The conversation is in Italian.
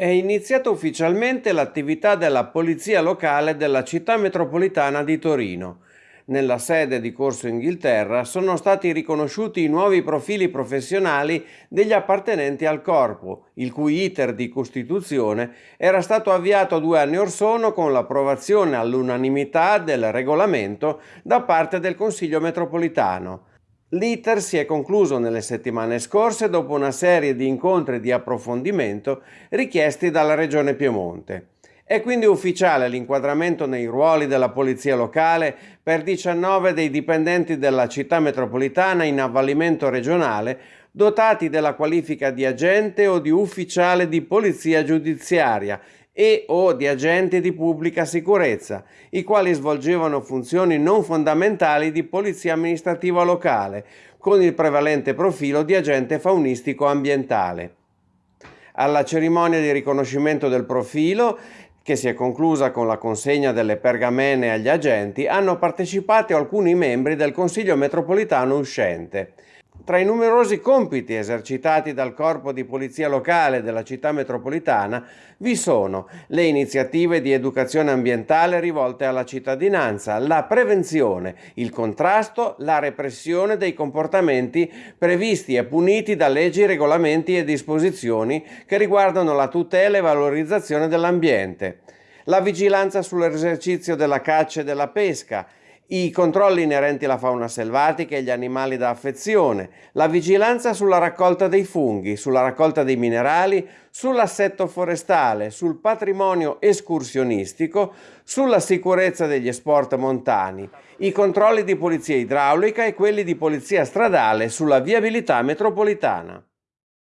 È iniziata ufficialmente l'attività della Polizia Locale della Città Metropolitana di Torino. Nella sede di Corso Inghilterra sono stati riconosciuti i nuovi profili professionali degli appartenenti al corpo, il cui iter di costituzione era stato avviato due anni or sono con l'approvazione all'unanimità del regolamento da parte del Consiglio metropolitano. L'iter si è concluso nelle settimane scorse dopo una serie di incontri di approfondimento richiesti dalla Regione Piemonte. È quindi ufficiale l'inquadramento nei ruoli della Polizia Locale per 19 dei dipendenti della città metropolitana in avvalimento regionale dotati della qualifica di agente o di ufficiale di polizia giudiziaria e o di agenti di pubblica sicurezza, i quali svolgevano funzioni non fondamentali di polizia amministrativa locale, con il prevalente profilo di agente faunistico ambientale. Alla cerimonia di riconoscimento del profilo che si è conclusa con la consegna delle pergamene agli agenti, hanno partecipato alcuni membri del Consiglio metropolitano uscente. Tra i numerosi compiti esercitati dal Corpo di Polizia Locale della città metropolitana vi sono le iniziative di educazione ambientale rivolte alla cittadinanza, la prevenzione, il contrasto, la repressione dei comportamenti previsti e puniti da leggi, regolamenti e disposizioni che riguardano la tutela e valorizzazione dell'ambiente, la vigilanza sull'esercizio della caccia e della pesca, i controlli inerenti alla fauna selvatica e agli animali da affezione, la vigilanza sulla raccolta dei funghi, sulla raccolta dei minerali, sull'assetto forestale, sul patrimonio escursionistico, sulla sicurezza degli sport montani, i controlli di polizia idraulica e quelli di polizia stradale sulla viabilità metropolitana.